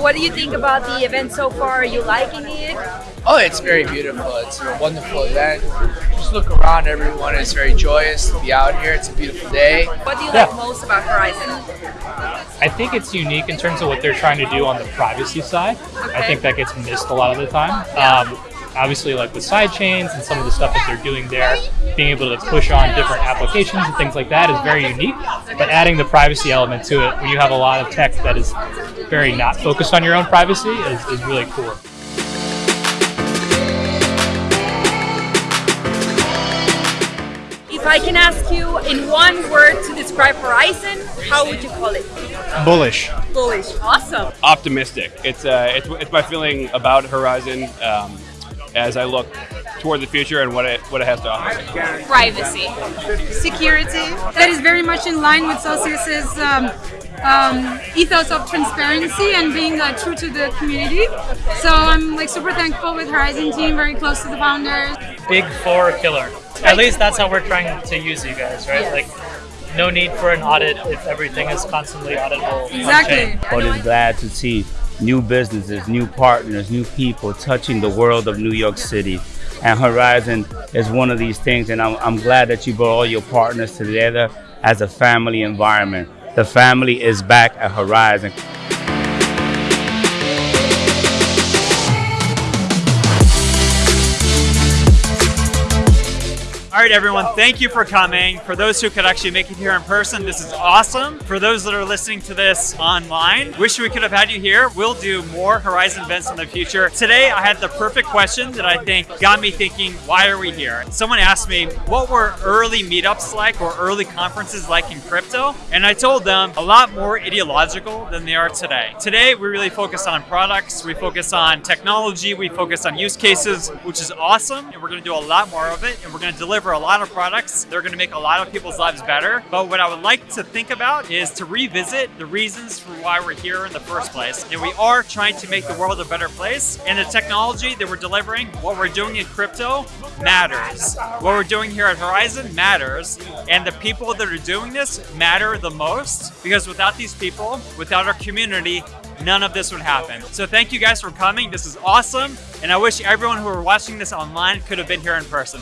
So what do you think about the event so far? Are you liking it? Oh, it's very beautiful. It's a wonderful event. Just look around, everyone It's very joyous to be out here. It's a beautiful day. What do you Yeah. like most about Horizen? I think it's unique in terms of what they're trying to do on the privacy side. I think that gets missed a lot of the time. Um, obviously, like with side chains and some of the stuff that they're doing there, being able to push on different applications and things like that is very unique. But adding the privacy element to it, when you have a lot of tech that is very not focused on your own privacy, is, is really cool. If I can ask you in one word to describe Horizen, how would you call it? Bullish. Bullish. Awesome. optimistic. It's uh, it's, it's my feeling about Horizen um, as I look toward the future and what it what it has to offer. Privacy. security that is very much in line with Celsius's um, um, ethos of transparency and being uh, true to the community. So I'm like super thankful with Horizen team, very close to the founders. big four killer. At least that's how we're trying to use you guys, right? Like, no need for an audit if everything is constantly auditable. Exactly. chain. but is glad to see new businesses, new partners, new people touching the world of New York City. And Horizen is one of these things, and I'm, I'm glad that you brought all your partners together as a family environment. The family is back at Horizen. All right, everyone, thank you for coming. For those who could actually make it here in person, this is awesome. For those that are listening to this online, wish we could have had you here. We'll do more Horizen events in the future. Today, I had the perfect question that I think got me thinking, why are we here? Someone asked me, what were early meetups like or early conferences like in crypto? And I told them a lot more ideological than they are today. Today, we really focus on products, we focus on technology, we focus on use cases, which is awesome. And we're going to do a lot more of it. And we're going to deliver a lot of products. They're going to make a lot of people's lives better. But what I would like to think about is to revisit the reasons for why we're here in the first place. And we are trying to make the world a better place. And the technology that we're delivering, what we're doing in crypto, matters. What we're doing here at Horizen matters. And the people that are doing this matter the most because without these people, without our community, none of this would happen. So thank you guys for coming. This is awesome. And I wish everyone who are watching this online could have been here in person.